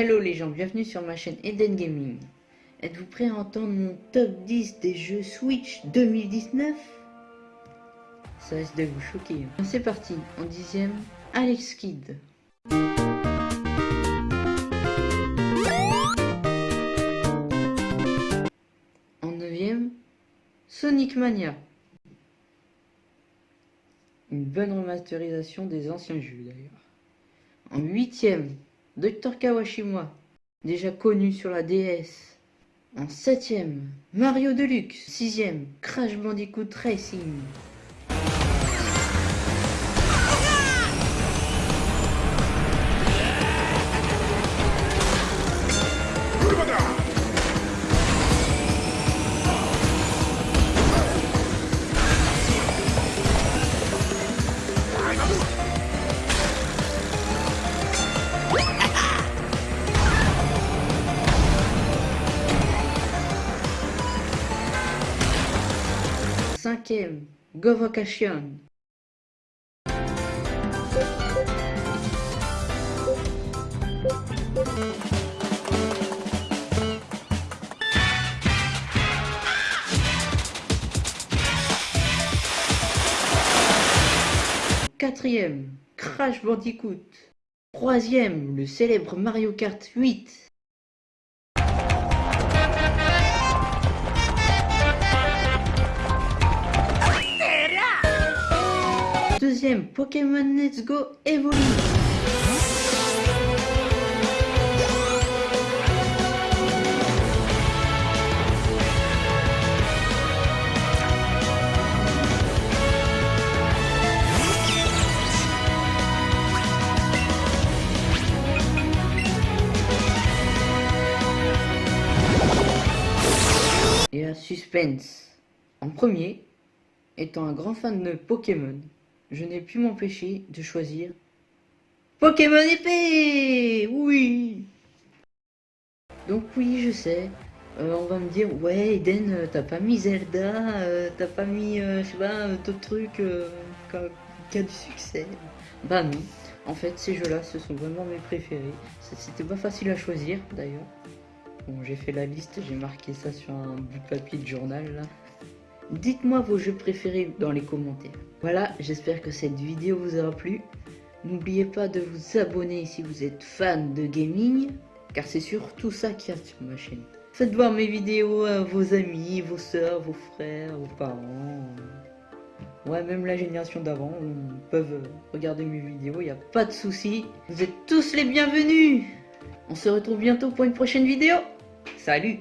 Hello les gens, bienvenue sur ma chaîne Eden Gaming. Êtes-vous prêts à entendre mon top 10 des jeux Switch 2019 Ça risque de vous choquer. hein. C'est parti, en dixième, Alex Kidd. En neuvième, Sonic Mania. Une bonne remasterisation des anciens jeux d'ailleurs. En huitième, Dr Kawashima, déjà connu sur la DS. En septième, Mario Deluxe. Sixième, Crash Bandicoot Racing. Cinquième, Go Vacation. Quatrième, Crash Bandicoot. Troisième, le célèbre Mario Kart 8. Deuxième, Pokémon Let's Go Evolve. Et la suspense. En premier, étant un grand fan de Pokémon, je n'ai pu m'empêcher de choisir Pokémon épée Oui Donc oui, je sais, euh, on va me dire, ouais Eden, euh, t'as pas mis Zelda, euh, t'as pas mis, je sais pas, d'autres trucs qui a- du succès. Bah non, en fait ces jeux-là, ce sont vraiment mes préférés. C'était pas facile à choisir d'ailleurs. Bon, j'ai fait la liste, j'ai marqué ça sur un bout de papier de journal là. Dites-moi vos jeux préférés dans les commentaires. Voilà, j'espère que cette vidéo vous aura plu. N'oubliez pas de vous abonner si vous êtes fan de gaming, car c'est surtout ça qu'il y a sur ma chaîne. Faites voir mes vidéos à vos amis, vos soeurs, vos frères, vos parents. Ouais, même la génération d'avant peuvent regarder mes vidéos, il n'y a pas de souci. Vous êtes tous les bienvenus On se retrouve bientôt pour une prochaine vidéo. Salut